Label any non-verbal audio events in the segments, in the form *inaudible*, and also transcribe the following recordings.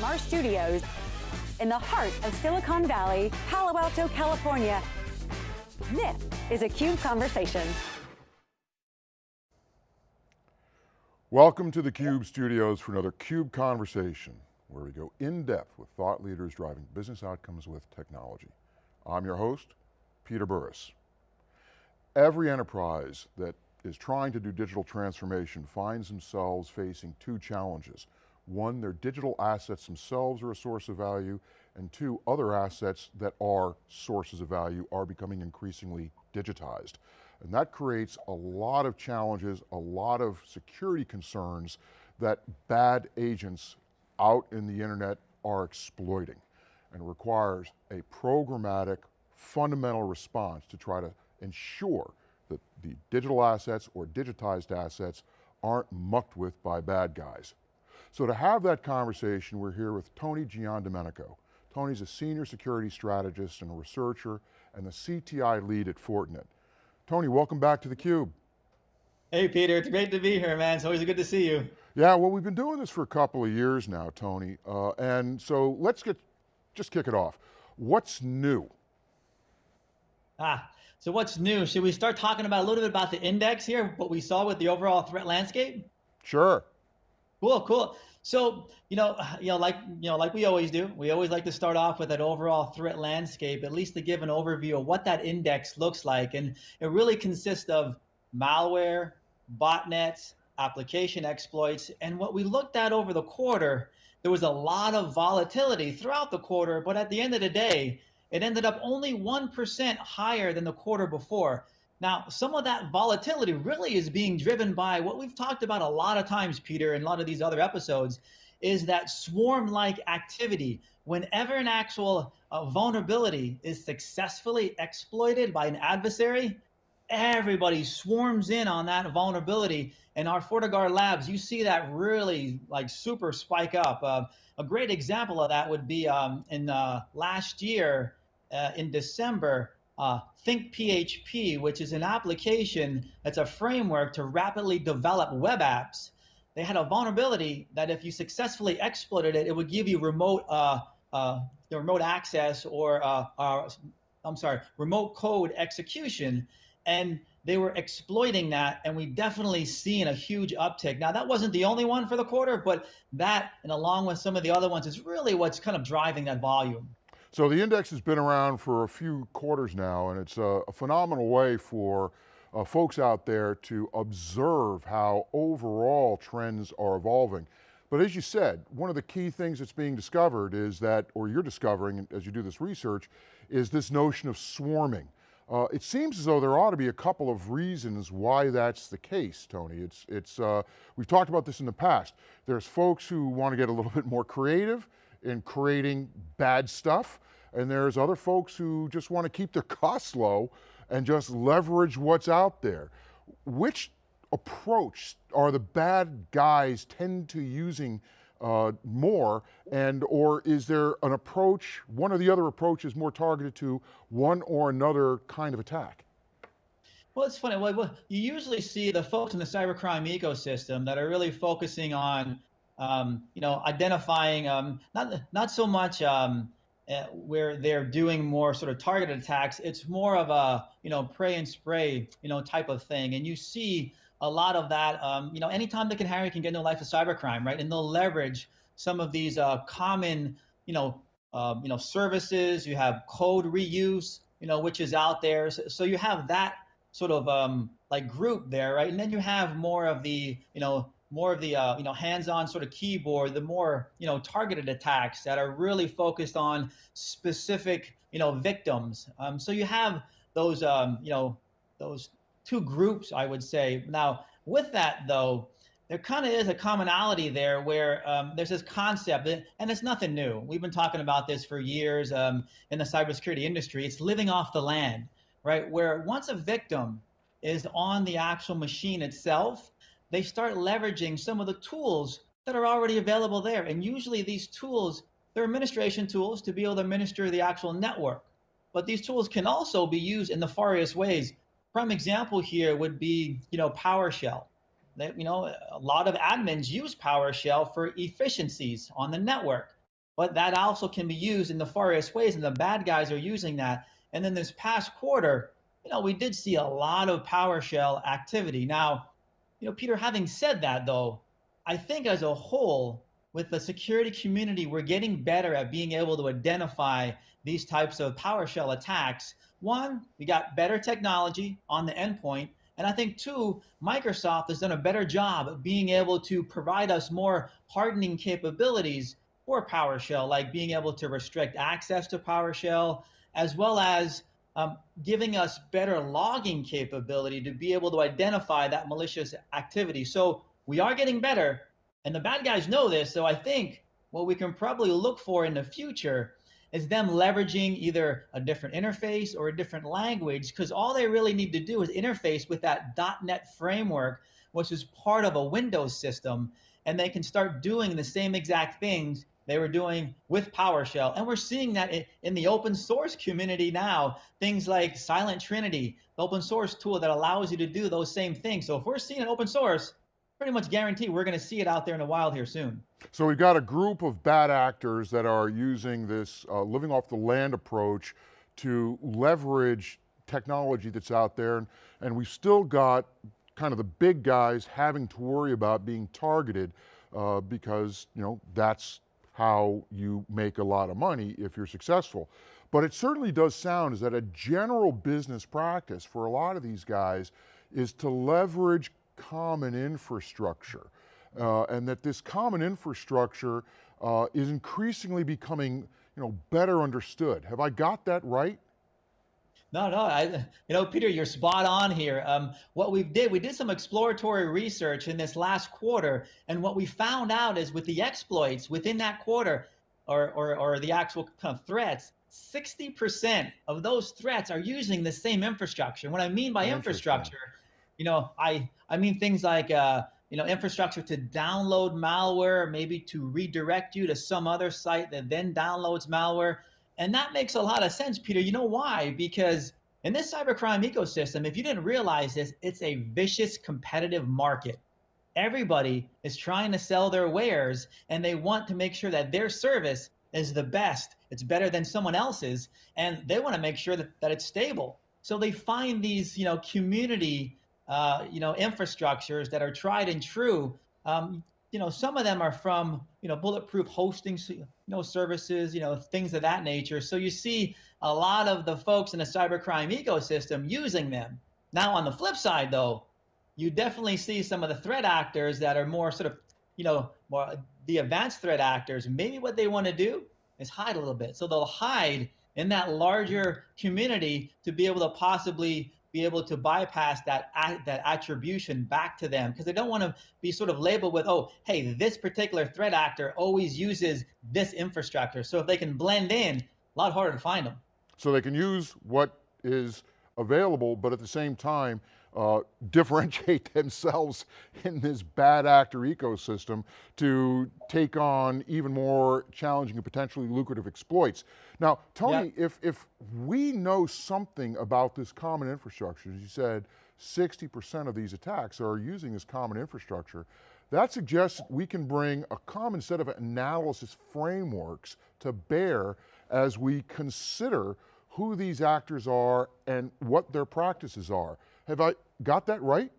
from our studios in the heart of Silicon Valley, Palo Alto, California. This is a CUBE Conversation. Welcome to the CUBE studios for another CUBE Conversation, where we go in depth with thought leaders driving business outcomes with technology. I'm your host, Peter Burris. Every enterprise that is trying to do digital transformation finds themselves facing two challenges. One, their digital assets themselves are a source of value, and two, other assets that are sources of value are becoming increasingly digitized. And that creates a lot of challenges, a lot of security concerns that bad agents out in the internet are exploiting and requires a programmatic, fundamental response to try to ensure that the digital assets or digitized assets aren't mucked with by bad guys. So to have that conversation, we're here with Tony Giandomenico. Tony's a senior security strategist and a researcher and the CTI lead at Fortinet. Tony, welcome back to theCUBE. Hey Peter, it's great to be here, man. It's always good to see you. Yeah, well we've been doing this for a couple of years now, Tony, uh, and so let's get, just kick it off. What's new? Ah, so what's new? Should we start talking about a little bit about the index here, what we saw with the overall threat landscape? Sure. Cool, cool. So, you know, *sighs* you know, like you know, like we always do, we always like to start off with that overall threat landscape, at least to give an overview of what that index looks like. And it really consists of malware, botnets, application exploits. And what we looked at over the quarter, there was a lot of volatility throughout the quarter, but at the end of the day, it ended up only 1% higher than the quarter before. Now, some of that volatility really is being driven by what we've talked about a lot of times, Peter, in a lot of these other episodes, is that swarm-like activity. Whenever an actual uh, vulnerability is successfully exploited by an adversary, everybody swarms in on that vulnerability. In our FortiGuard labs, you see that really like super spike up. Uh, a great example of that would be um, in uh, last year uh, in December, uh, ThinkPHP, which is an application that's a framework to rapidly develop web apps. They had a vulnerability that if you successfully exploited it, it would give you remote uh, uh, remote access or, uh, uh, I'm sorry, remote code execution. And they were exploiting that and we definitely seen a huge uptick. Now that wasn't the only one for the quarter, but that and along with some of the other ones is really what's kind of driving that volume. So the index has been around for a few quarters now and it's a, a phenomenal way for uh, folks out there to observe how overall trends are evolving. But as you said, one of the key things that's being discovered is that, or you're discovering as you do this research, is this notion of swarming. Uh, it seems as though there ought to be a couple of reasons why that's the case, Tony. It's, it's, uh, we've talked about this in the past. There's folks who want to get a little *laughs* bit more creative in creating bad stuff. And there's other folks who just want to keep their costs low and just leverage what's out there. Which approach are the bad guys tend to using uh, more and or is there an approach, one or the other approach is more targeted to one or another kind of attack? Well, it's funny. Well, you usually see the folks in the cybercrime ecosystem that are really focusing on um, you know, identifying um, not not so much um, uh, where they're doing more sort of targeted attacks. It's more of a you know pray and spray you know type of thing, and you see a lot of that. Um, you know, anytime they can hire, can get into life of cybercrime, right? And they'll leverage some of these uh, common you know um, you know services. You have code reuse, you know, which is out there. So, so you have that sort of um, like group there, right? And then you have more of the you know more of the uh, you know hands-on sort of keyboard, the more you know targeted attacks that are really focused on specific you know victims. Um, so you have those um, you know those two groups, I would say. Now with that though, there kind of is a commonality there where um, there's this concept, and it's nothing new. We've been talking about this for years um, in the cybersecurity industry. It's living off the land, right? Where once a victim is on the actual machine itself, they start leveraging some of the tools that are already available there. And usually these tools, they're administration tools to be able to administer the actual network. But these tools can also be used in nefarious ways. Prime example here would be, you know, PowerShell. That, you know, a lot of admins use PowerShell for efficiencies on the network. but that also can be used in nefarious ways, and the bad guys are using that. And then this past quarter, you know, we did see a lot of PowerShell activity. Now, you know, Peter, having said that, though, I think as a whole, with the security community, we're getting better at being able to identify these types of PowerShell attacks. One, we got better technology on the endpoint. And I think two, Microsoft has done a better job of being able to provide us more hardening capabilities for PowerShell, like being able to restrict access to PowerShell, as well as um, giving us better logging capability to be able to identify that malicious activity. So we are getting better, and the bad guys know this. So I think what we can probably look for in the future is them leveraging either a different interface or a different language, because all they really need to do is interface with that .NET framework, which is part of a Windows system, and they can start doing the same exact things they were doing with PowerShell. And we're seeing that in, the open source community now, things like Silent Trinity, the open source tool that allows you to do those same things. So if we're seeing it open source, pretty much guarantee we're going to see it out there in the wild here soon. So we've got a group of bad actors that are using this uh, living off the land approach to leverage technology that's out there, and, and we've still got kind of the big guys having to worry about being targeted uh, because you know that's how you make a lot of money if you're successful. But it certainly does sound is that a general business practice for a lot of these guys is to leverage common infrastructure. Uh, and that this common infrastructure uh, is increasingly becoming you know, better understood. Have I got that right? No, no, I, you know, Peter, you're spot on here. Um, what we did, we did some exploratory research in this last quarter, and what we found out is with the exploits within that quarter, or, or, or the actual kind of threats, 60% of those threats are using the same infrastructure. What I mean by infrastructure, you know, I, I mean things like, uh, you know, infrastructure to download malware, maybe to redirect you to some other site that then downloads malware. And that makes a lot of sense, Peter. You know why? Because in this cybercrime ecosystem, if you didn't realize this, it's a vicious competitive market. Everybody is trying to sell their wares and they want to make sure that their service is the best. It's better than someone else's. And they want to make sure that, that it's stable. So they find these, you know, community, uh, you know, infrastructures that are tried and true. Um, you know, some of them are from, you know, bulletproof hosting, you know, services, you know, things of that nature. So you see a lot of the folks in the cybercrime ecosystem using them. Now, on the flip side, though, you definitely see some of the threat actors that are more sort of, you know, more the advanced threat actors. Maybe what they want to do is hide a little bit. So they'll hide in that larger community to be able to possibly be able to bypass that that attribution back to them because they don't want to be sort of labeled with oh hey this particular threat actor always uses this infrastructure. So if they can blend in a lot harder to find them so they can use what is available but at the same time uh, *laughs* differentiate themselves in this bad actor ecosystem to take on even more challenging and potentially lucrative exploits. Now, Tony, yeah. if, if we know something about this common infrastructure, as you said, 60% of these attacks are using this common infrastructure, that suggests we can bring a common set of analysis frameworks to bear as we consider who these actors are and what their practices are. Have I got that right?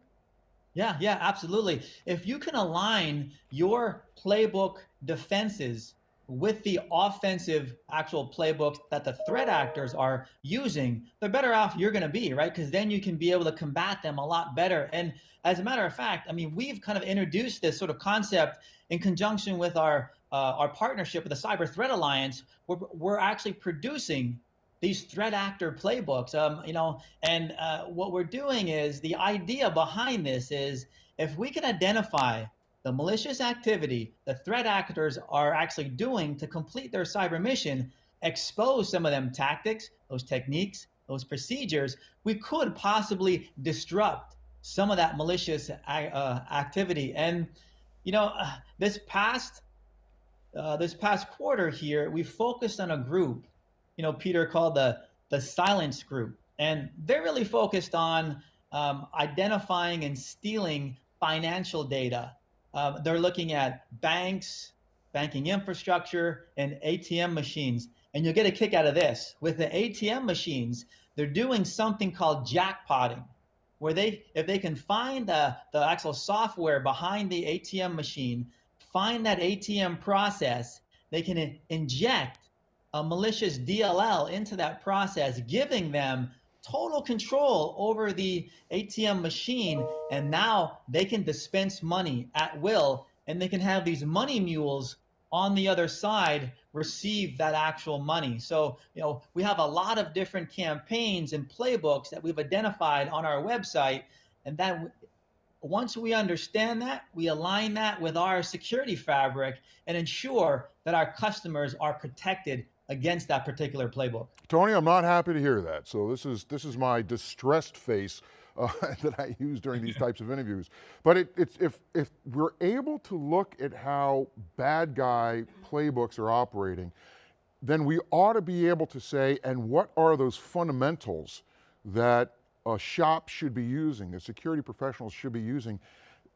Yeah, yeah, absolutely. If you can align your playbook defenses with the offensive actual playbook that the threat actors are using, the better off you're going to be, right? Because then you can be able to combat them a lot better. And as a matter of fact, I mean, we've kind of introduced this sort of concept in conjunction with our uh, our partnership with the Cyber Threat Alliance. We're, we're actually producing these threat actor playbooks. Um, you know, and uh, what we're doing is the idea behind this is if we can identify the malicious activity the threat actors are actually doing to complete their cyber mission, expose some of them tactics, those techniques, those procedures, we could possibly disrupt some of that malicious uh, activity. And you know, uh, this past uh, this past quarter here, we focused on a group you know, Peter called the, the silence group. And they're really focused on um, identifying and stealing financial data. Um, they're looking at banks, banking infrastructure, and ATM machines. And you'll get a kick out of this. With the ATM machines, they're doing something called jackpotting, where they, if they can find the, the actual software behind the ATM machine, find that ATM process, they can inject a malicious DLL into that process, giving them total control over the ATM machine. And now they can dispense money at will and they can have these money mules on the other side receive that actual money. So, you know, we have a lot of different campaigns and playbooks that we've identified on our website. And that once we understand that, we align that with our security fabric and ensure that our customers are protected against that particular playbook. Tony, I'm not happy to hear that. So this is, this is my distressed face uh, *laughs* that I use during these types of interviews. But it, it's, if, if we're able to look at how bad guy playbooks are operating, then we ought to be able to say, and what are those fundamentals that a shop should be using, that security professionals should be using,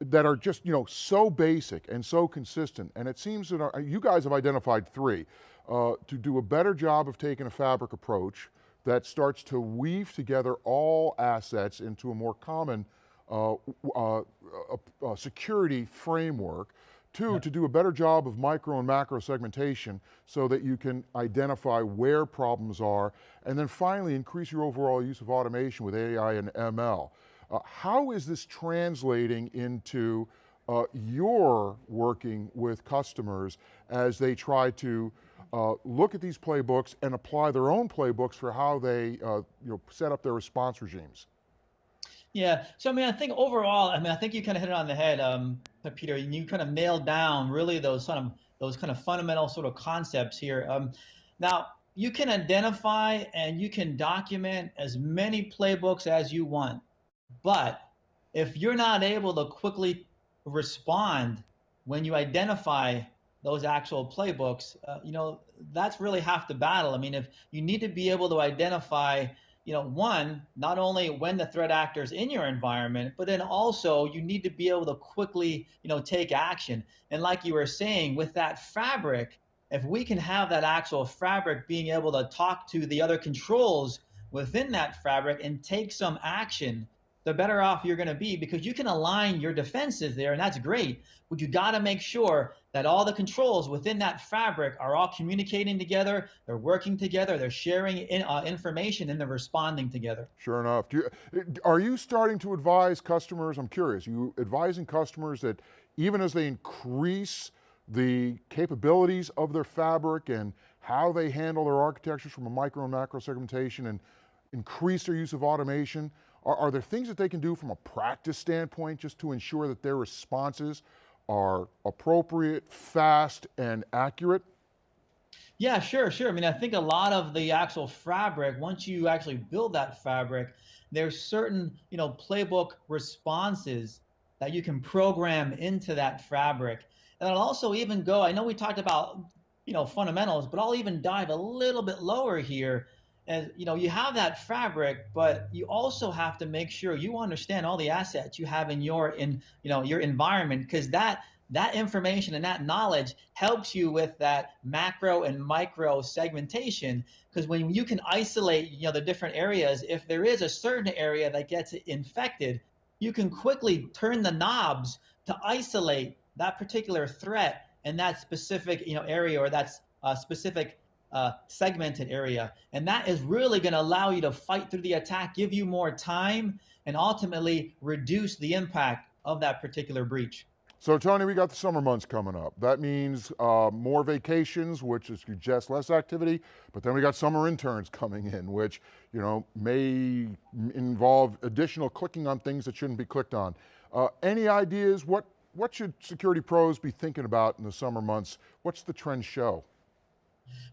that are just you know so basic and so consistent. And it seems that our, you guys have identified three. Uh, to do a better job of taking a fabric approach, that starts to weave together all assets into a more common uh, uh, uh, security framework. Two, yeah. to do a better job of micro and macro segmentation so that you can identify where problems are. And then finally, increase your overall use of automation with AI and ML. Uh, how is this translating into uh, your working with customers as they try to uh, look at these playbooks and apply their own playbooks for how they uh, you know, set up their response regimes. Yeah, so I mean, I think overall, I mean, I think you kind of hit it on the head, um, Peter. You kind of nailed down really those kind of those kind of fundamental sort of concepts here. Um, now, you can identify and you can document as many playbooks as you want, but if you're not able to quickly respond when you identify those actual playbooks, uh, you know, that's really half the battle. I mean, if you need to be able to identify, you know, one, not only when the threat actor is in your environment, but then also you need to be able to quickly, you know, take action. And like you were saying, with that fabric, if we can have that actual fabric being able to talk to the other controls within that fabric and take some action, the better off you're going to be because you can align your defenses there and that's great but you got to make sure that all the controls within that fabric are all communicating together they're working together they're sharing in, uh, information and they're responding together. Sure enough. You, are you starting to advise customers? I'm curious. You advising customers that even as they increase the capabilities of their fabric and how they handle their architectures from a micro and macro segmentation and increase their use of automation are, are there things that they can do from a practice standpoint just to ensure that their responses are appropriate, fast, and accurate? Yeah, sure, sure. I mean, I think a lot of the actual fabric, once you actually build that fabric, there's certain, you know, playbook responses that you can program into that fabric. And I'll also even go, I know we talked about, you know, fundamentals, but I'll even dive a little bit lower here and you know you have that fabric but you also have to make sure you understand all the assets you have in your in you know your environment because that that information and that knowledge helps you with that macro and micro segmentation. Because when you can isolate you know the different areas if there is a certain area that gets infected you can quickly turn the knobs to isolate that particular threat in that specific you know area or that uh, specific uh, segmented area. And that is really going to allow you to fight through the attack, give you more time, and ultimately reduce the impact of that particular breach. So Tony, we got the summer months coming up. That means uh, more vacations, which is suggests less activity, but then we got summer interns coming in, which you know may involve additional clicking on things that shouldn't be clicked on. Uh, any ideas? What, what should security pros be thinking about in the summer months? What's the trend show?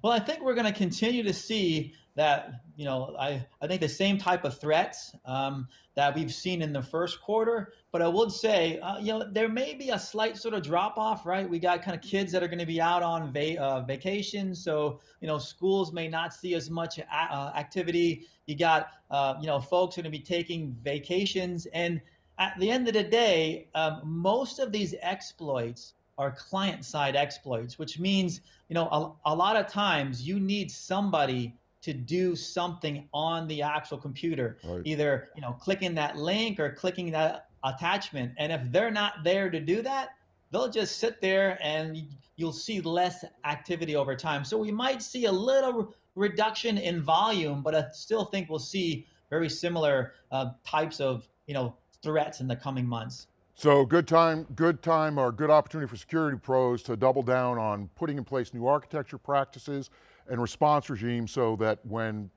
Well, I think we're going to continue to see that, you know, I, I think the same type of threats um, that we've seen in the first quarter. But I would say, uh, you know, there may be a slight sort of drop off, right? We got kind of kids that are going to be out on va uh, vacation. So, you know, schools may not see as much uh, activity. You got, uh, you know, folks going to be taking vacations. And at the end of the day, um, most of these exploits are client-side exploits, which means you know a, a lot of times you need somebody to do something on the actual computer, Right. either you know clicking that link or clicking that attachment. And if they're not there to do that, they'll just sit there and you'll see less activity over time. So we might see a little reduction in volume, but I still think we'll see very similar uh, types of you know threats in the coming months. So good time, good time or good opportunity for security pros to double down on putting in place new architecture practices and response regimes so that when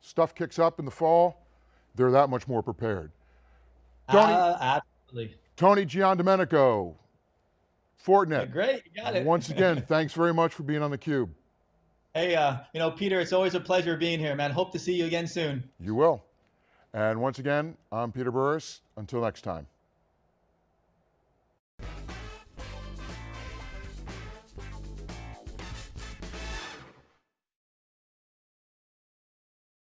stuff kicks up in the fall, they're that much more prepared. Tony, Uh, absolutely. Tony Giandomenico, Fortinet. Great, you got it. Once again, *laughs* thanks very much for being on theCUBE. Hey, uh, you know, Peter, it's always a pleasure being here, man. Hope to see you again soon. You will. And once again, I'm Peter Burris. Until next time.